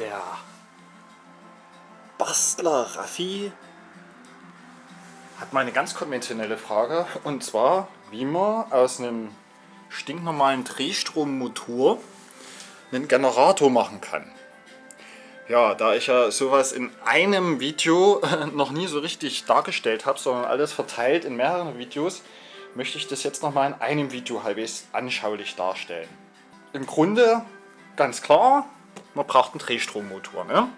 der Bastler Raffi hat mal eine ganz konventionelle Frage und zwar, wie man aus einem stinknormalen Drehstrommotor einen Generator machen kann. Ja, da ich ja sowas in einem Video noch nie so richtig dargestellt habe, sondern alles verteilt in mehreren Videos, möchte ich das jetzt nochmal in einem Video halbwegs anschaulich darstellen. Im Grunde ganz klar, man braucht einen Drehstrommotor. Ne?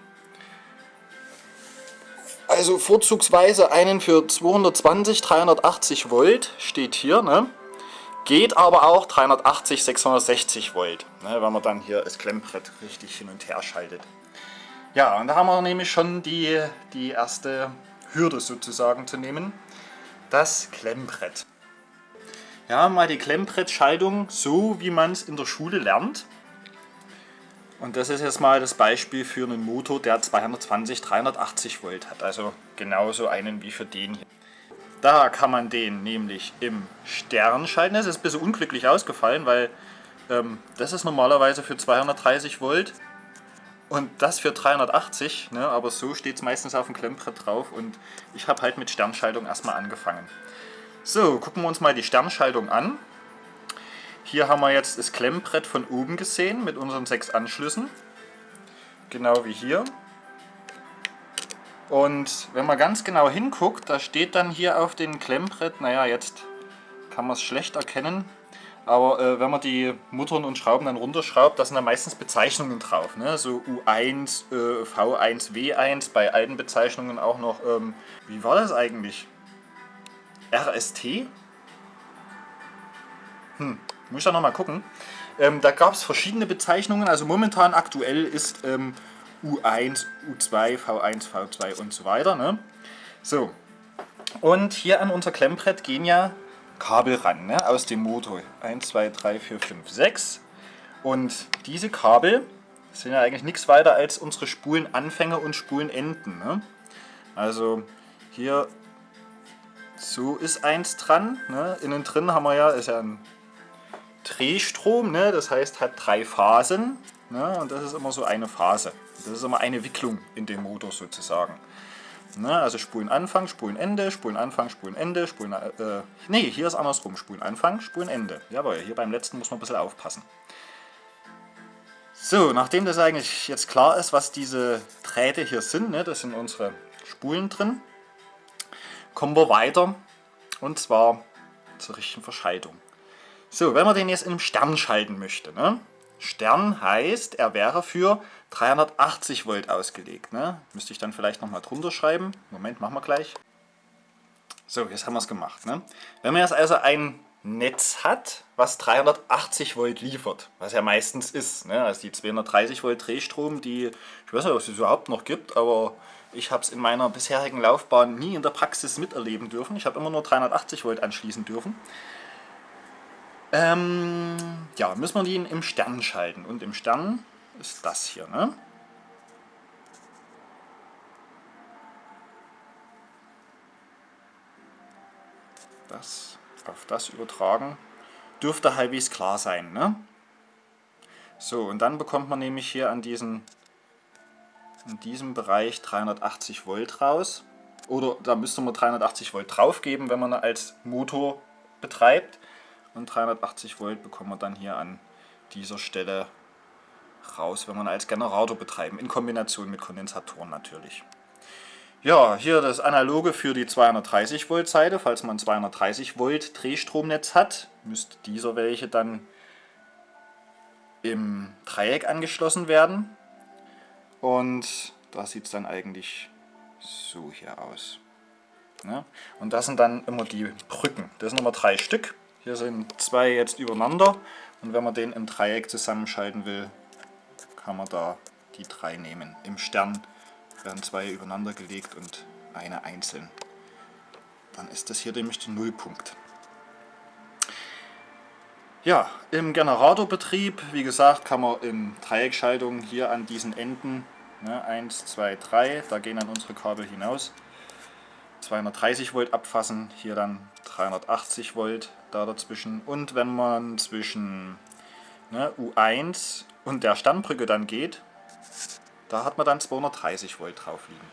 Also vorzugsweise einen für 220, 380 Volt steht hier. Ne? Geht aber auch 380, 660 Volt, ne? wenn man dann hier das Klemmbrett richtig hin und her schaltet. Ja, und da haben wir nämlich schon die, die erste Hürde sozusagen zu nehmen. Das Klemmbrett. Ja, mal die Klemmbrettschaltung so, wie man es in der Schule lernt. Und das ist jetzt mal das Beispiel für einen Motor, der 220, 380 Volt hat. Also genauso einen wie für den hier. Da kann man den nämlich im Stern schalten. Das ist ein bisschen unglücklich ausgefallen, weil ähm, das ist normalerweise für 230 Volt und das für 380. Ne? Aber so steht es meistens auf dem Klemmbrett drauf und ich habe halt mit Sternschaltung erstmal angefangen. So, gucken wir uns mal die Sternschaltung an. Hier haben wir jetzt das Klemmbrett von oben gesehen mit unseren sechs Anschlüssen. Genau wie hier. Und wenn man ganz genau hinguckt, da steht dann hier auf dem Klemmbrett, naja, jetzt kann man es schlecht erkennen, aber äh, wenn man die Muttern und Schrauben dann runterschraubt, da sind dann meistens Bezeichnungen drauf. Ne? So U1, äh, V1, W1, bei alten Bezeichnungen auch noch, ähm, wie war das eigentlich? RST? Hm, muss ich da nochmal gucken. Ähm, da gab es verschiedene Bezeichnungen, also momentan aktuell ist ähm, U1, U2, V1, V2 und so weiter. Ne? So, und hier an unser Klemmbrett gehen ja Kabel ran, ne? aus dem Motor. 1, 2, 3, 4, 5, 6. Und diese Kabel sind ja eigentlich nichts weiter als unsere Spulenanfänge und Spulenenden. Ne? Also hier so ist eins dran. Ne? Innen drin haben wir ja, ist ja ein Drehstrom, ne? das heißt hat drei Phasen. Ne? Und das ist immer so eine Phase. Das ist immer eine Wicklung in dem Motor sozusagen. Ne? Also Spulenanfang, Spulenende, Spulenanfang, Spulenende, Spulen... Äh, nee, hier ist andersrum. Spulenanfang, Spulenende. Jawohl, hier beim letzten muss man ein bisschen aufpassen. So, nachdem das eigentlich jetzt klar ist, was diese Drähte hier sind, ne, das sind unsere Spulen drin, kommen wir weiter und zwar zur richtigen Verschaltung. So, wenn man den jetzt im Stern schalten möchte, ne? Stern heißt, er wäre für 380 Volt ausgelegt. Ne? Müsste ich dann vielleicht nochmal drunter schreiben. Moment, machen wir gleich. So, jetzt haben wir es gemacht. Ne? Wenn man jetzt also ein Netz hat, was 380 Volt liefert, was ja meistens ist, ne? also die 230 Volt Drehstrom, die, ich weiß nicht, ob es überhaupt noch gibt, aber ich habe es in meiner bisherigen Laufbahn nie in der Praxis miterleben dürfen. Ich habe immer nur 380 Volt anschließen dürfen. Ähm, ja, müssen wir den im Stern schalten. Und im Stern ist das hier. Ne? Das auf das übertragen. Dürfte halbwegs klar sein. Ne? So, und dann bekommt man nämlich hier an diesen, in diesem Bereich 380 Volt raus. Oder da müsste man 380 Volt draufgeben, wenn man als Motor betreibt und 380 Volt bekommen wir dann hier an dieser Stelle raus, wenn wir als Generator betreiben, in Kombination mit Kondensatoren natürlich. Ja, hier das Analoge für die 230 Volt Seite, falls man 230 Volt Drehstromnetz hat, müsste dieser welche dann im Dreieck angeschlossen werden. Und da sieht es dann eigentlich so hier aus. Ne? Und das sind dann immer die Brücken. Das sind immer drei Stück. Hier sind zwei jetzt übereinander und wenn man den im Dreieck zusammenschalten will, kann man da die drei nehmen. Im Stern werden zwei übereinander gelegt und eine einzeln. Dann ist das hier nämlich der Nullpunkt. Ja, im Generatorbetrieb, wie gesagt, kann man in Dreieckschaltung hier an diesen Enden, ne, 1, 2, 3, da gehen dann unsere Kabel hinaus, 230 Volt abfassen, hier dann 380 Volt da dazwischen. Und wenn man zwischen ne, U1 und der Sternbrücke dann geht, Da hat man dann 230 Volt drauf liegen.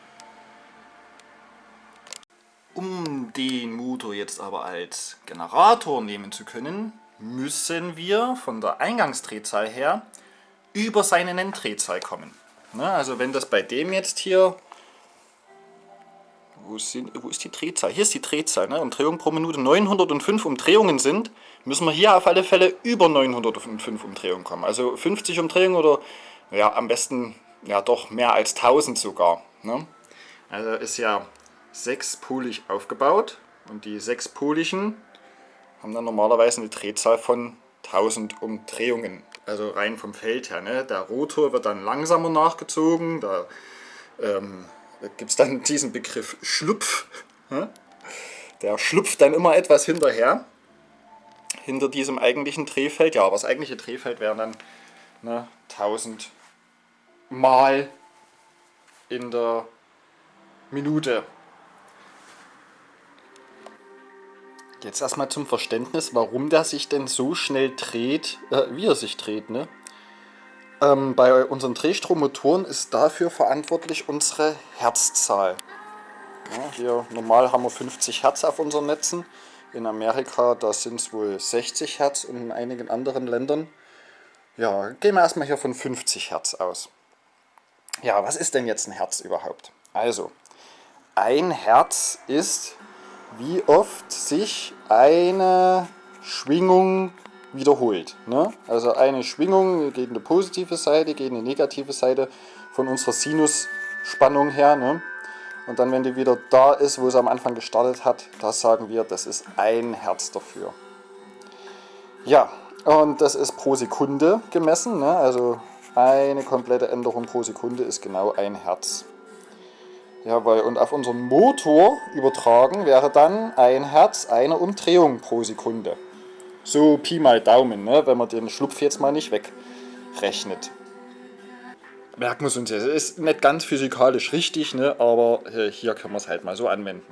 Um den Motor jetzt aber als Generator nehmen zu können, müssen wir von der Eingangsdrehzahl her über seine Nenndrehzahl kommen. Na, also wenn das bei dem jetzt hier, wo, sind, wo ist die Drehzahl? Hier ist die Drehzahl, ne? Umdrehungen pro Minute 905 Umdrehungen sind, müssen wir hier auf alle Fälle über 905 Umdrehungen kommen. Also 50 Umdrehungen oder ja am besten ja doch mehr als 1000 sogar. Ne? Also ist ja sechspolig aufgebaut und die sechspoligen haben dann normalerweise eine Drehzahl von 1000 Umdrehungen. Also rein vom Feld her. Ne? Der Rotor wird dann langsamer nachgezogen, da, ähm, gibt es dann diesen Begriff Schlupf. Ne? Der schlupft dann immer etwas hinterher, hinter diesem eigentlichen Drehfeld. Ja, aber das eigentliche Drehfeld wären dann ne, 1000 Mal in der Minute. Jetzt erstmal zum Verständnis, warum der sich denn so schnell dreht, äh, wie er sich dreht. Ne? Ähm, bei unseren Drehstrommotoren ist dafür verantwortlich unsere Herzzahl. Ja, hier normal haben wir 50 Hertz auf unseren Netzen. In Amerika da sind es wohl 60 Hertz und in einigen anderen Ländern. Ja, gehen wir erstmal hier von 50 Hertz aus. Ja, was ist denn jetzt ein Herz überhaupt? Also, ein Herz ist wie oft sich eine Schwingung wiederholt. Ne? Also eine Schwingung geht in die positive Seite, geht in die negative Seite von unserer Sinusspannung her. Ne? Und dann, wenn die wieder da ist, wo sie am Anfang gestartet hat, das sagen wir, das ist ein Herz dafür. Ja, und das ist pro Sekunde gemessen. Ne? Also eine komplette Änderung pro Sekunde ist genau ein Herz. Jawohl, und auf unseren Motor übertragen wäre dann ein Herz eine Umdrehung pro Sekunde. So Pi mal Daumen, ne, wenn man den Schlupf jetzt mal nicht wegrechnet. Merken wir es uns jetzt. Ist nicht ganz physikalisch richtig, ne, aber hier können wir es halt mal so anwenden.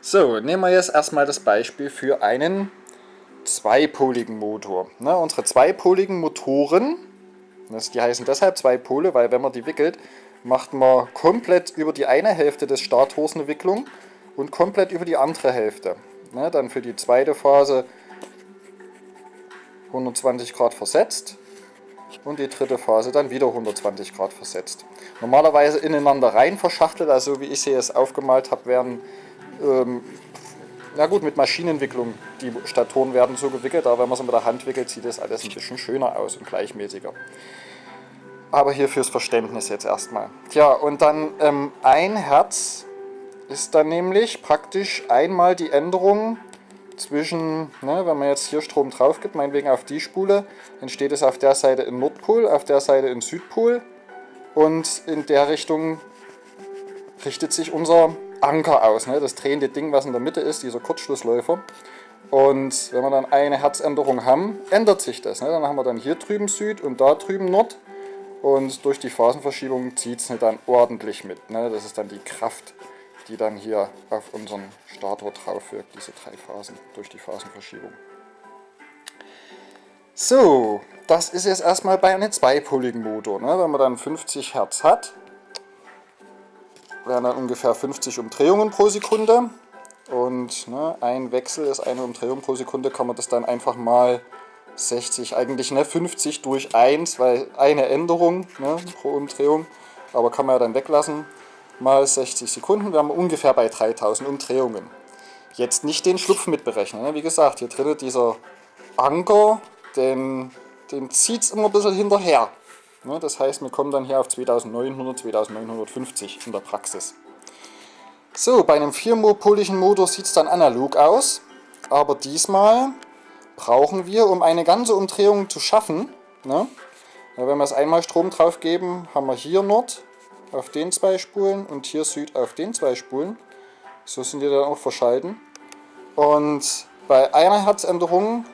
So, nehmen wir jetzt erstmal das Beispiel für einen zweipoligen Motor. Ne, unsere zweipoligen Motoren, das, die heißen deshalb zwei Pole, weil wenn man die wickelt, macht man komplett über die eine Hälfte des Stators eine Wicklung und komplett über die andere Hälfte. Ne, dann für die zweite Phase 120 Grad versetzt und die dritte Phase dann wieder 120 Grad versetzt. Normalerweise ineinander rein verschachtelt, also wie ich sie jetzt aufgemalt habe, werden, ähm, na gut, mit Maschinenwicklung, die Statoren werden so gewickelt, aber wenn man sie mit der Hand wickelt, sieht das alles ein bisschen schöner aus und gleichmäßiger. Aber hier fürs Verständnis jetzt erstmal. Tja, und dann ähm, ein Herz ist dann nämlich praktisch einmal die Änderung zwischen, ne, wenn man jetzt hier Strom drauf gibt, meinetwegen auf die Spule, entsteht es auf der Seite in Nordpol, auf der Seite in Südpol und in der Richtung richtet sich unser Anker aus, ne, das drehende Ding, was in der Mitte ist, dieser Kurzschlussläufer. Und wenn wir dann eine Herzänderung haben, ändert sich das. Ne? Dann haben wir dann hier drüben Süd und da drüben Nord. Und durch die Phasenverschiebung zieht es dann ordentlich mit. Ne? Das ist dann die Kraft, die dann hier auf unseren Stator drauf wirkt, diese drei Phasen, durch die Phasenverschiebung. So, das ist jetzt erstmal bei einem zweipoligen Motor. Ne? Wenn man dann 50 Hertz hat, wären dann ungefähr 50 Umdrehungen pro Sekunde. Und ne, ein Wechsel ist eine Umdrehung pro Sekunde, kann man das dann einfach mal 60, eigentlich ne, 50 durch 1, weil eine Änderung ne, pro Umdrehung, aber kann man ja dann weglassen, mal 60 Sekunden, wir haben ungefähr bei 3000 Umdrehungen. Jetzt nicht den Schlupf mitberechnen, ne? wie gesagt, hier drin dieser Anker, den, den zieht es immer ein bisschen hinterher. Ne? Das heißt, wir kommen dann hier auf 2900, 2950 in der Praxis. So, bei einem vierpoligen Motor sieht es dann analog aus, aber diesmal brauchen wir, um eine ganze Umdrehung zu schaffen. Ne? Wenn wir es einmal Strom drauf geben, haben wir hier Nord auf den zwei Spulen und hier Süd auf den zwei Spulen. So sind die dann auch verschalten. Und bei einer Herzänderung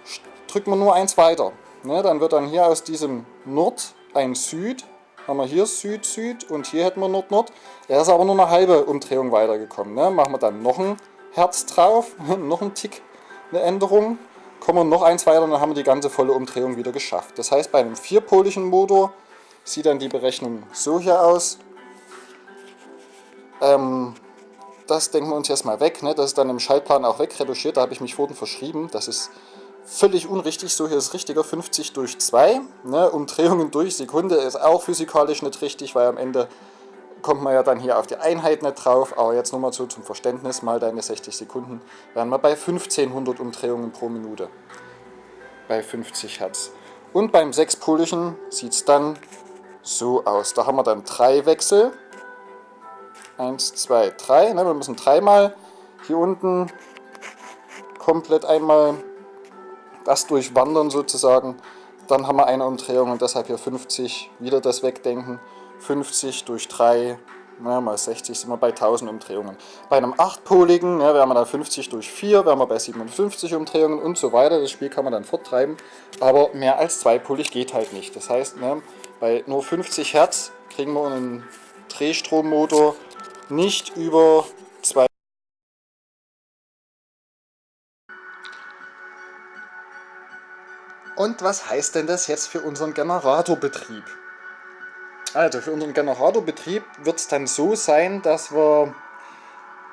drücken wir nur eins weiter. Ne? Dann wird dann hier aus diesem Nord ein Süd, haben wir hier Süd, Süd und hier hätten wir Nord, Nord. Er ist aber nur eine halbe Umdrehung weitergekommen. Ne? Machen wir dann noch ein Herz drauf, noch ein Tick, eine Änderung kommen wir noch eins weiter und dann haben wir die ganze volle Umdrehung wieder geschafft. Das heißt, bei einem vierpoligen Motor sieht dann die Berechnung so hier aus. Ähm, das denken wir uns jetzt mal weg. Ne? Das ist dann im Schaltplan auch wegretuschiert. Da habe ich mich vorhin verschrieben. Das ist völlig unrichtig. So hier ist richtiger 50 durch 2. Ne? Umdrehungen durch Sekunde ist auch physikalisch nicht richtig, weil am Ende kommt man ja dann hier auf die Einheit nicht drauf. Aber jetzt nur mal so zum Verständnis, mal deine 60 Sekunden, wären wir bei 1500 Umdrehungen pro Minute. Bei 50 Hertz. Und beim sechspoligen sieht es dann so aus. Da haben wir dann drei Wechsel. Eins, zwei, drei. Ne, wir müssen dreimal hier unten komplett einmal das durchwandern sozusagen. Dann haben wir eine Umdrehung und deshalb hier 50. Wieder das Wegdenken. 50 durch 3 ja, mal 60 sind wir bei 1000 Umdrehungen. Bei einem 8-poligen ja, wären wir dann 50 durch 4, wären wir bei 57 Umdrehungen und so weiter. Das Spiel kann man dann forttreiben, aber mehr als 2-polig geht halt nicht. Das heißt, ne, bei nur 50 Hertz kriegen wir einen Drehstrommotor nicht über 2 Und was heißt denn das jetzt für unseren Generatorbetrieb? Also für unseren Generatorbetrieb wird es dann so sein, dass wir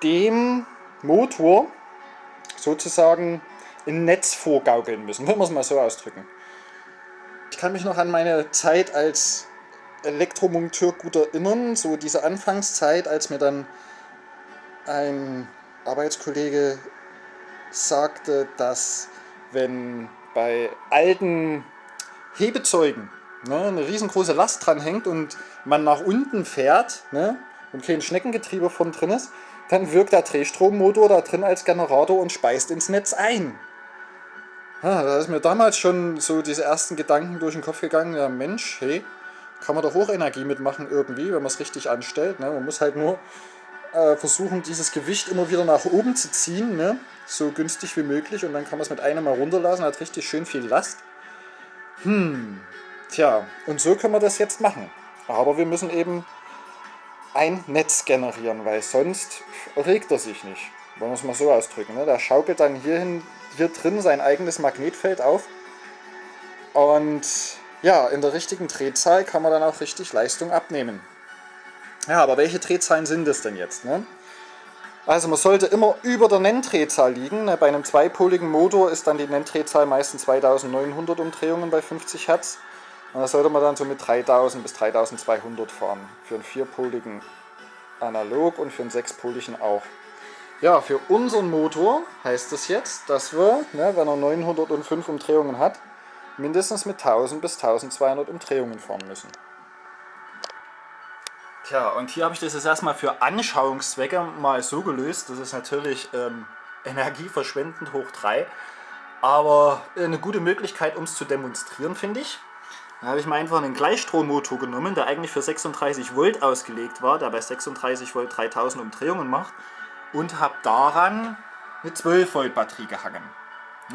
dem Motor sozusagen ein Netz vorgaukeln müssen, wenn wir es mal so ausdrücken. Ich kann mich noch an meine Zeit als Elektromonteur gut erinnern, so diese Anfangszeit, als mir dann ein Arbeitskollege sagte, dass wenn bei alten Hebezeugen ne, eine riesengroße Last dran hängt und man nach unten fährt ne, und kein Schneckengetriebe von drin ist, dann wirkt der Drehstrommotor da drin als Generator und speist ins Netz ein. Ja, da ist mir damals schon so diese ersten Gedanken durch den Kopf gegangen, ja Mensch, hey, kann man doch auch Energie mitmachen irgendwie, wenn man es richtig anstellt. Ne? Man muss halt nur äh, versuchen, dieses Gewicht immer wieder nach oben zu ziehen, ne? so günstig wie möglich und dann kann man es mit einem mal runterlassen, hat richtig schön viel Last. Hm, Tja, und so können wir das jetzt machen. Aber wir müssen eben ein Netz generieren, weil sonst regt er sich nicht. Wollen wir es mal so ausdrücken. Ne? Der schaukelt dann hierhin, hier drin sein eigenes Magnetfeld auf. Und ja, in der richtigen Drehzahl kann man dann auch richtig Leistung abnehmen. Ja, aber welche Drehzahlen sind das denn jetzt? Ne? Also man sollte immer über der Nenndrehzahl liegen. Ne? Bei einem zweipoligen Motor ist dann die Nenndrehzahl meistens 2900 Umdrehungen bei 50 Hertz. Und da sollte man dann so mit 3000 bis 3200 fahren. Für einen vierpoligen analog und für einen sechspoligen auch. Ja, für unseren Motor heißt das jetzt, dass wir, ne, wenn er 905 Umdrehungen hat, mindestens mit 1000 bis 1200 Umdrehungen fahren müssen. Tja, und hier habe ich das jetzt erstmal für Anschauungszwecke mal so gelöst. Das ist natürlich ähm, energieverschwendend hoch 3, aber eine gute Möglichkeit, um es zu demonstrieren, finde ich. Da habe ich mir einfach einen Gleichstrommotor genommen, der eigentlich für 36 Volt ausgelegt war, der bei 36 Volt 3000 Umdrehungen macht und habe daran eine 12 Volt Batterie gehangen.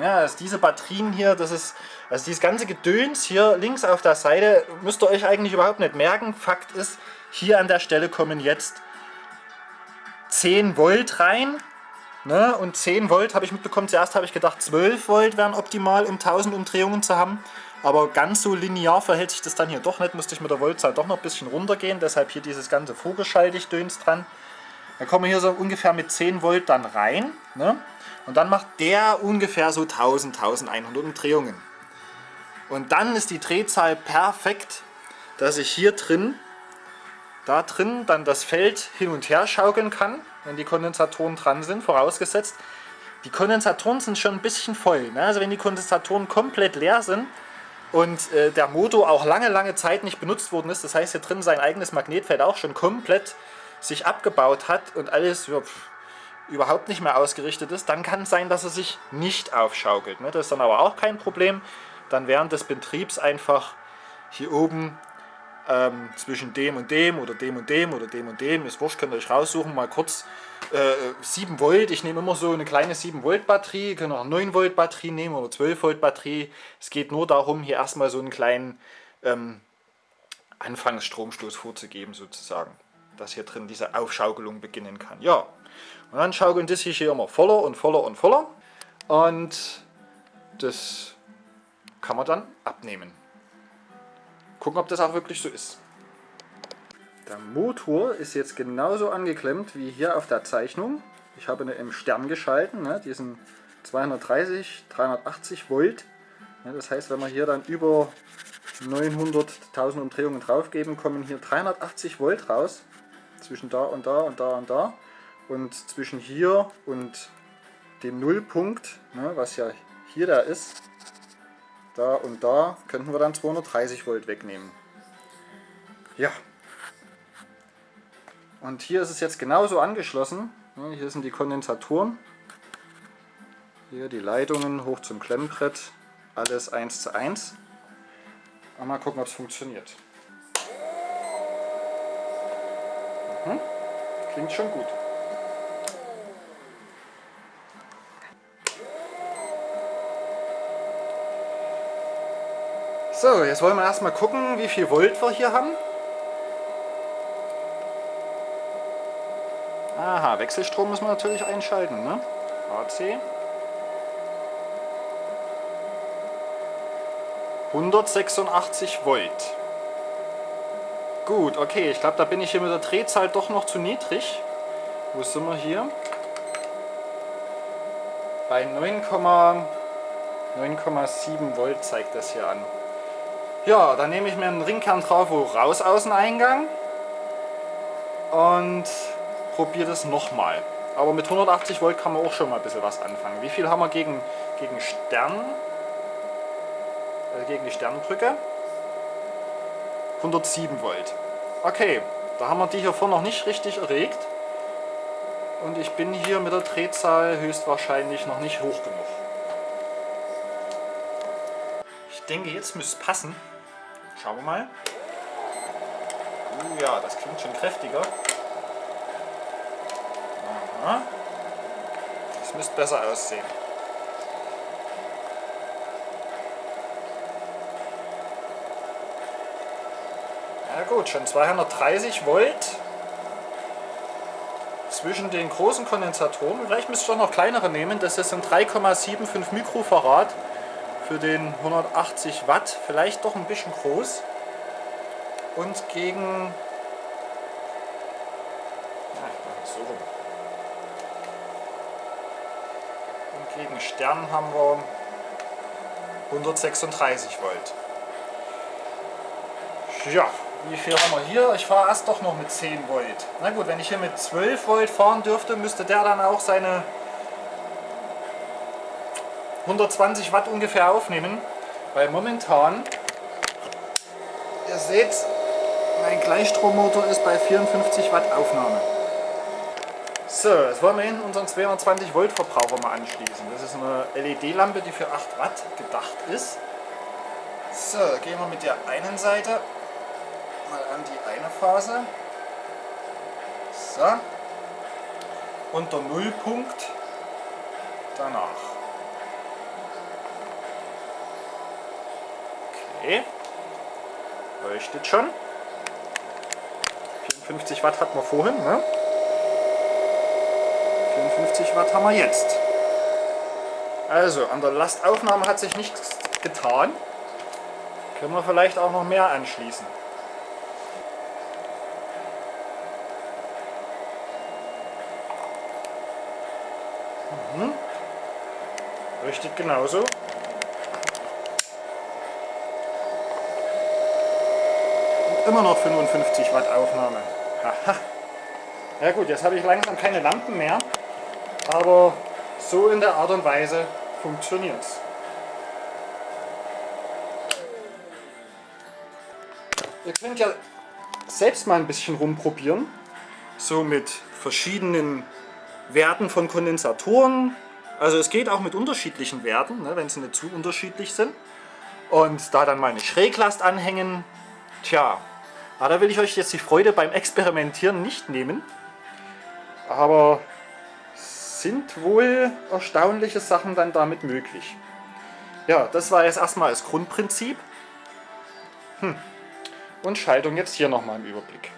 Ja, also diese Batterien hier, das ist, also dieses ganze Gedöns hier links auf der Seite, müsst ihr euch eigentlich überhaupt nicht merken. Fakt ist, hier an der Stelle kommen jetzt 10 Volt rein. Ne? Und 10 Volt habe ich mitbekommen, zuerst habe ich gedacht 12 Volt wären optimal, um 1000 Umdrehungen zu haben. Aber ganz so linear verhält sich das dann hier doch nicht, musste ich mit der Voltzahl doch noch ein bisschen runtergehen, deshalb hier dieses ganze Vogelschalldöns dran. Dann kommen wir hier so ungefähr mit 10 Volt dann rein ne? Und dann macht der ungefähr so 1000, 1100 Umdrehungen. Und dann ist die Drehzahl perfekt, dass ich hier drin, da drin dann das Feld hin und her schaukeln kann, wenn die Kondensatoren dran sind, vorausgesetzt. Die Kondensatoren sind schon ein bisschen voll. Ne? Also wenn die Kondensatoren komplett leer sind, und äh, der Motor auch lange, lange Zeit nicht benutzt worden ist. Das heißt, hier drin sein eigenes Magnetfeld auch schon komplett sich abgebaut hat und alles ja, überhaupt nicht mehr ausgerichtet ist, dann kann es sein, dass er sich nicht aufschaukelt. Ne? Das ist dann aber auch kein Problem. Dann während des Betriebs einfach hier oben ähm, zwischen dem und dem oder dem und dem oder dem und dem, ist wurscht, könnt ihr euch raussuchen, mal kurz äh, 7 Volt, ich nehme immer so eine kleine 7 Volt Batterie, ihr könnt auch 9 Volt Batterie nehmen oder 12 Volt Batterie. Es geht nur darum, hier erstmal so einen kleinen ähm, Anfangsstromstoß vorzugeben sozusagen, dass hier drin diese Aufschaukelung beginnen kann. Ja, und dann schaukeln das hier immer voller und voller und voller und das kann man dann abnehmen. gucken, ob das auch wirklich so ist. Der Motor ist jetzt genauso angeklemmt wie hier auf der Zeichnung. Ich habe ihn im Stern geschalten, ne, diesen 230, 380 Volt. Ja, das heißt, wenn wir hier dann über 900.000 Umdrehungen draufgeben, kommen hier 380 Volt raus. Zwischen da und da und da und da. Und zwischen hier und dem Nullpunkt, ne, was ja hier da ist, da und da, könnten wir dann 230 Volt wegnehmen. Ja. Und hier ist es jetzt genauso angeschlossen. Hier sind die Kondensatoren. Hier die Leitungen hoch zum Klemmbrett. Alles 1 zu 1. Mal gucken, ob es funktioniert. Mhm. Klingt schon gut. So, jetzt wollen wir erstmal gucken, wie viel Volt wir hier haben. Aha, Wechselstrom müssen wir natürlich einschalten, ne? AC. 186 Volt. Gut, okay, ich glaube, da bin ich hier mit der Drehzahl doch noch zu niedrig. Wo sind wir hier? Bei 9,7 Volt zeigt das hier an. Ja, dann nehme ich mir einen Ringkern drauf, wo raus Außeneingang und probiere das nochmal. Aber mit 180 Volt kann man auch schon mal ein bisschen was anfangen. Wie viel haben wir gegen, gegen Stern? Also gegen die Sternbrücke? 107 Volt. Okay, da haben wir die hier vorne noch nicht richtig erregt. Und ich bin hier mit der Drehzahl höchstwahrscheinlich noch nicht hoch genug. Ich denke, jetzt müsste es passen. Schauen wir mal. Uh, ja, das klingt schon kräftiger. Aha. Das müsste besser aussehen. Ja gut, schon 230 Volt zwischen den großen Kondensatoren. Vielleicht müsste ich doch noch kleinere nehmen. Das sind 3,75 Mikrofarad für den 180 Watt, vielleicht doch ein bisschen groß. Und gegen so Und gegen Stern haben wir 136 Volt. Ja, wie viel haben wir hier? Ich fahre erst doch noch mit 10 Volt. Na gut, wenn ich hier mit 12 Volt fahren dürfte, müsste der dann auch seine 120 Watt ungefähr aufnehmen, weil momentan, ihr seht, mein Gleichstrommotor ist bei 54 Watt Aufnahme. So, jetzt wollen wir hinten unseren 220 Volt Verbraucher mal anschließen. Das ist eine LED-Lampe, die für 8 Watt gedacht ist. So, gehen wir mit der einen Seite mal an die eine Phase. So. Und der Nullpunkt danach. Okay. Leuchtet schon. 54 Watt hatten wir vorhin, ne? 54 Watt haben wir jetzt. Also, an der Lastaufnahme hat sich nichts getan. Können wir vielleicht auch noch mehr anschließen. Mhm. Leuchtet genauso. Immer noch 55 Watt Aufnahme. Aha. Ja gut, jetzt habe ich langsam keine Lampen mehr, aber so in der Art und Weise funktioniert es. Ihr könnt ja selbst mal ein bisschen rumprobieren, so mit verschiedenen Werten von Kondensatoren. Also es geht auch mit unterschiedlichen Werten, ne, wenn sie nicht zu unterschiedlich sind. Und da dann mal eine Schräglast anhängen, tja, aber da will ich euch jetzt die Freude beim Experimentieren nicht nehmen. Aber sind wohl erstaunliche Sachen dann damit möglich. Ja, das war jetzt erstmal das Grundprinzip. Hm. Und Schaltung jetzt hier nochmal im Überblick.